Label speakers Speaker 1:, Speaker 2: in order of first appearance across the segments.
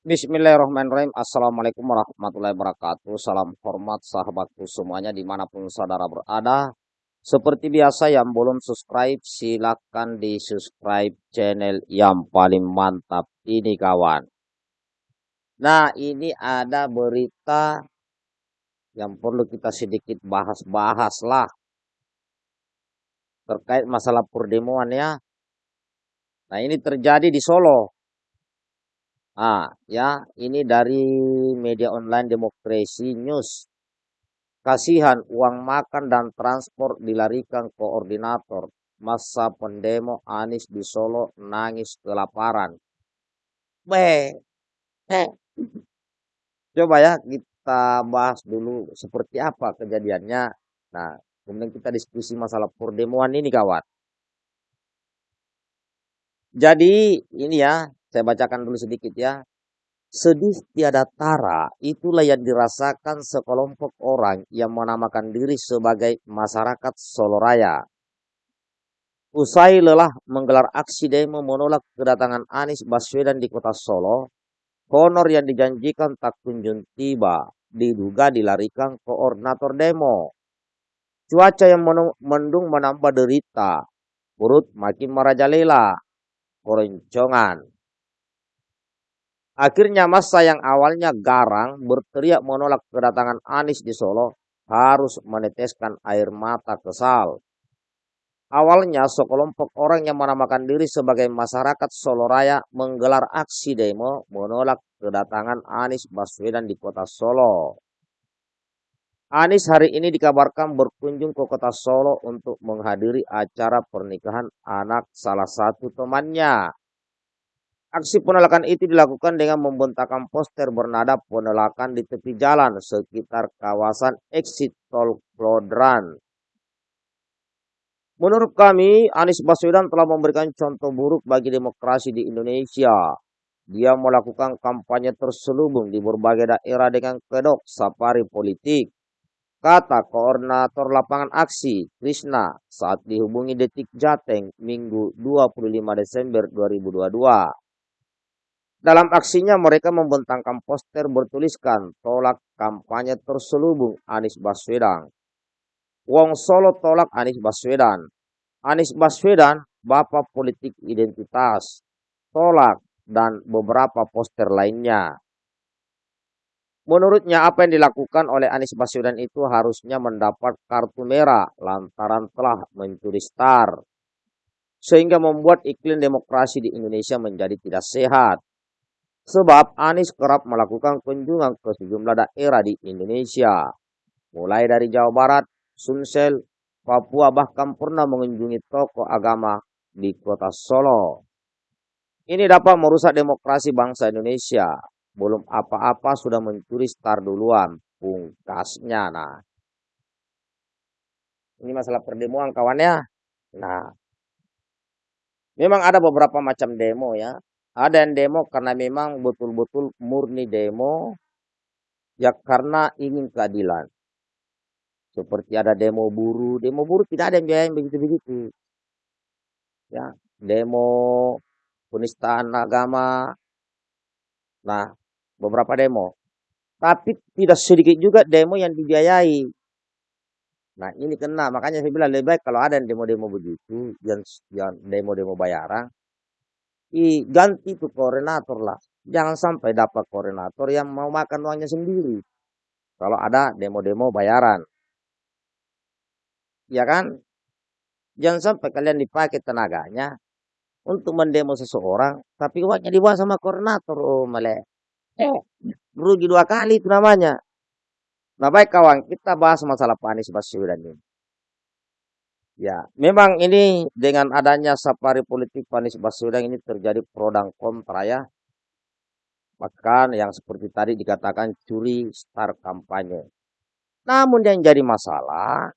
Speaker 1: Bismillahirrahmanirrahim. Assalamualaikum warahmatullahi wabarakatuh. Salam hormat sahabatku semuanya di mana pun saudara berada. Seperti biasa yang belum subscribe silakan di subscribe channel yang paling mantap ini kawan. Nah ini ada berita yang perlu kita sedikit bahas-bahas lah. Terkait masalah perdemuan ya. Nah ini terjadi di Solo. Ah, ya, ini dari media online Demokrasi News. Kasihan uang makan dan transport dilarikan koordinator. Masa pendemo Anies di Solo nangis kelaparan. Be. Coba ya kita bahas dulu seperti apa kejadiannya. Nah, kemudian kita diskusi masalah perdemuan ini kawan. Jadi ini ya, saya bacakan dulu sedikit ya. Sedih tiada tara, itulah yang dirasakan sekelompok orang yang menamakan diri sebagai masyarakat Solo Raya. Usai lelah menggelar aksi demo menolak kedatangan Anies Baswedan di kota Solo, honor yang dijanjikan tak kunjung tiba, diduga dilarikan koordinator demo. Cuaca yang mendung menambah derita, perut makin merajalela, keroncongan, Akhirnya masa yang awalnya garang berteriak menolak kedatangan Anies di Solo harus meneteskan air mata kesal. Awalnya sekelompok orang yang menamakan diri sebagai masyarakat Solo Raya menggelar aksi demo menolak kedatangan Anies Baswedan di kota Solo. Anies hari ini dikabarkan berkunjung ke kota Solo untuk menghadiri acara pernikahan anak salah satu temannya. Aksi penolakan itu dilakukan dengan membentangkan poster bernada penolakan di tepi jalan sekitar kawasan exit tol Klodran. Menurut kami, Anies Baswedan telah memberikan contoh buruk bagi demokrasi di Indonesia. Dia melakukan kampanye terselubung di berbagai daerah dengan kedok safari politik. Kata koordinator lapangan aksi, Krishna, saat dihubungi Detik Jateng, Minggu 25 Desember 2022. Dalam aksinya mereka membentangkan poster bertuliskan tolak kampanye terselubung Anies Baswedan. Wong Solo tolak Anies Baswedan. Anies Baswedan, Bapak Politik Identitas, tolak dan beberapa poster lainnya. Menurutnya apa yang dilakukan oleh Anies Baswedan itu harusnya mendapat kartu merah lantaran telah mencuri star. Sehingga membuat iklim demokrasi di Indonesia menjadi tidak sehat. Sebab Anies kerap melakukan kunjungan ke sejumlah daerah di Indonesia. Mulai dari Jawa Barat, Sumsel, Papua bahkan pernah mengunjungi tokoh agama di kota Solo. Ini dapat merusak demokrasi bangsa Indonesia. Belum apa-apa sudah mencuri star duluan. Pungkasnya nah. Ini masalah perdemuan kawannya. Nah, memang ada beberapa macam demo ya ada yang demo karena memang betul-betul murni demo ya karena ingin keadilan. Seperti ada demo buruh, demo buruh tidak ada yang biayain begitu-begitu. Ya, demo penistaan agama. Nah, beberapa demo. Tapi tidak sedikit juga demo yang dibiayai. Nah, ini kena. Makanya saya bilang lebih baik kalau ada demo-demo begitu, yang, yang demo-demo bayaran, i ganti tuh koordinator lah. Jangan sampai dapat koordinator yang mau makan uangnya sendiri. Kalau ada demo-demo bayaran. Ya kan? Jangan sampai kalian dipakai tenaganya untuk mendemo seseorang, tapi uangnya dibawa sama koordinator. Oh, male. Eh, rugi dua kali itu namanya. Nah baik kawan, kita bahas masalah Pak Anies Baswedan ini. Ya, memang ini dengan adanya safari politik Panis Baswedan ini terjadi pro dan kontra ya. Bahkan yang seperti tadi dikatakan curi star kampanye. Namun yang jadi masalah,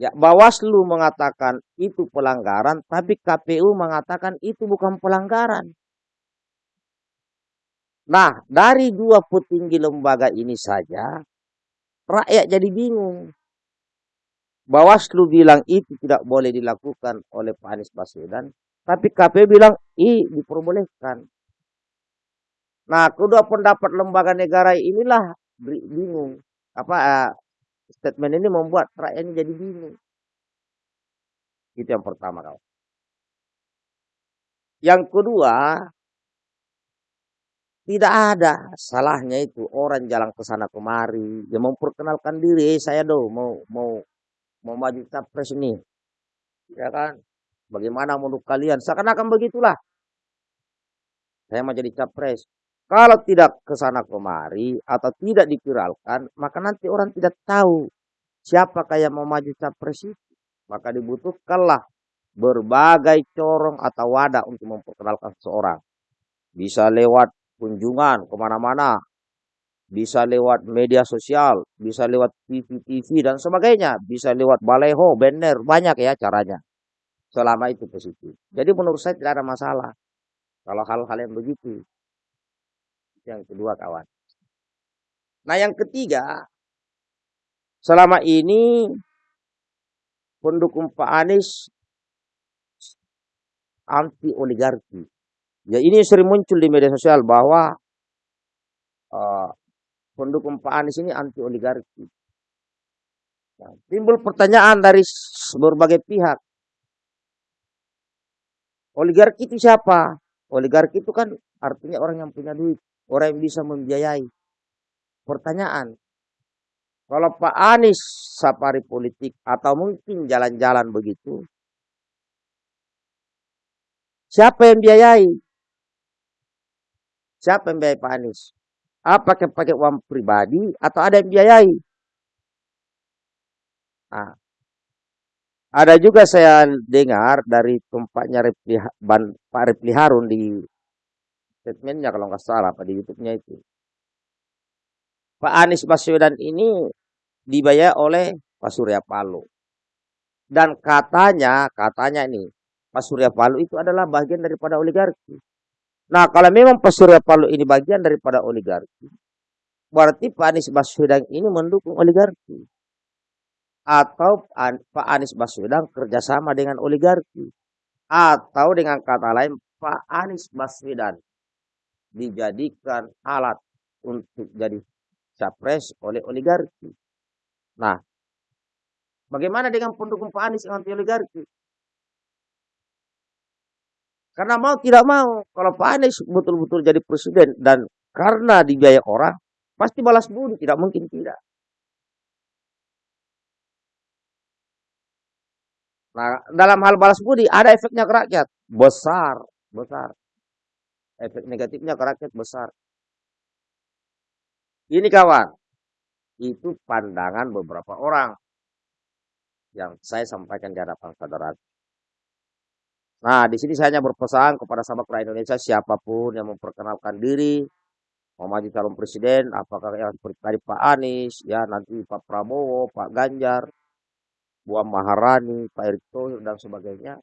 Speaker 1: ya Bawaslu mengatakan itu pelanggaran, tapi KPU mengatakan itu bukan pelanggaran. Nah, dari dua petinggi lembaga ini saja, rakyat jadi bingung. Bawaslu bilang itu tidak boleh dilakukan oleh Pak Anies Baswedan, tapi KPU bilang i diperbolehkan. Nah, kedua pendapat lembaga negara inilah bingung. Apa uh, statement ini membuat rakyat jadi bingung. Itu yang pertama, kawan. Yang kedua, tidak ada salahnya itu orang jalan ke sana kemari, dia memperkenalkan diri, saya do mau mau mau maju capres ini. Ya kan? Bagaimana menurut kalian? Seakan-akan begitulah. Saya mau jadi capres. Kalau tidak ke sana kemari atau tidak dipiralkan, maka nanti orang tidak tahu siapa yang mau maju capres itu. Maka dibutuhkanlah berbagai corong atau wadah untuk memperkenalkan seseorang. Bisa lewat kunjungan ke mana-mana, bisa lewat media sosial, bisa lewat TV-TV dan sebagainya, bisa lewat baleho, banner, banyak ya caranya. Selama itu positif. Jadi menurut saya tidak ada masalah. Kalau hal-hal yang begitu. Yang kedua kawan. Nah yang ketiga, selama ini pendukung Pak Anies anti oligarki. Ya ini sering muncul di media sosial bahwa pendukung Pak Anies ini anti oligarki. Nah, timbul pertanyaan dari berbagai pihak. Oligarki itu siapa? Oligarki itu kan artinya orang yang punya duit, orang yang bisa membiayai. Pertanyaan, kalau Pak Anies safari politik atau mungkin jalan-jalan begitu, siapa yang biayai? Siapa yang biayai Pak Anies? Apakah pakai uang pribadi atau ada yang biayai? Nah, ada juga saya dengar dari tempatnya Repli, Ban, Pak Repli Harun di statementnya kalau nggak salah Pak di YouTube-nya itu. Pak Anies Baswedan ini dibayar oleh Pak Surya Paloh. Dan katanya, katanya ini, Pak Surya Paloh itu adalah bagian daripada oligarki. Nah, kalau memang Pak Surya Paloh ini bagian daripada oligarki, berarti Pak Anies Baswedan ini mendukung oligarki. Atau Pak Anies Baswedan kerjasama dengan oligarki. Atau dengan kata lain, Pak Anies Baswedan dijadikan alat untuk jadi capres oleh oligarki. Nah, bagaimana dengan pendukung Pak Anies yang anti oligarki? Karena mau tidak mau, kalau Pak Anies betul-betul jadi presiden dan karena dibiayai orang, pasti balas budi, tidak mungkin tidak. Nah, dalam hal balas budi ada efeknya ke rakyat besar, besar. Efek negatifnya ke rakyat besar. Ini kawan, itu pandangan beberapa orang yang saya sampaikan di hadapan saudara. Nah, di sini saya hanya berpesan kepada sahabat rakyat Indonesia siapa pun yang memperkenalkan diri mau maju calon presiden, apakah yang seperti tadi Pak Anies, ya nanti Pak Prabowo, Pak Ganjar, Buah Maharani, Pak Erick Thohir dan sebagainya,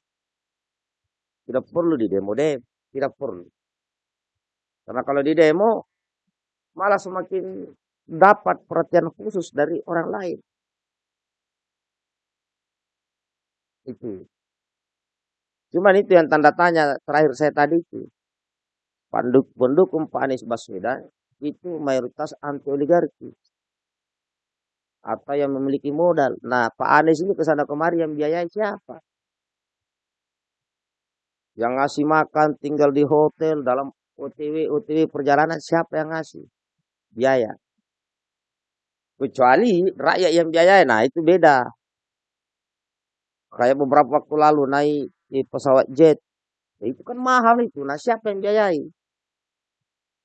Speaker 1: tidak perlu di demo deh, tidak perlu. Karena kalau di demo malah semakin dapat perhatian khusus dari orang lain. Itu. Cuman itu yang tanda tanya terakhir saya tadi itu. Pendukung Pak Anies Baswedan itu mayoritas anti oligarki. Atau yang memiliki modal. Nah Pak Anies ini ke sana kemari yang biayai siapa? Yang ngasih makan tinggal di hotel dalam OTW OTW perjalanan siapa yang ngasih? Biaya. Kecuali rakyat yang biayai, nah itu beda. Kayak beberapa waktu lalu naik di pesawat jet. Ya, itu kan mahal itu. Nah siapa yang biayai?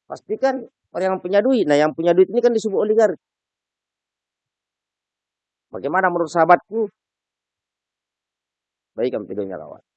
Speaker 1: Pastikan orang yang punya duit. Nah yang punya duit ini kan disebut oligarki. Bagaimana menurut sahabatku? Baik videonya kawan.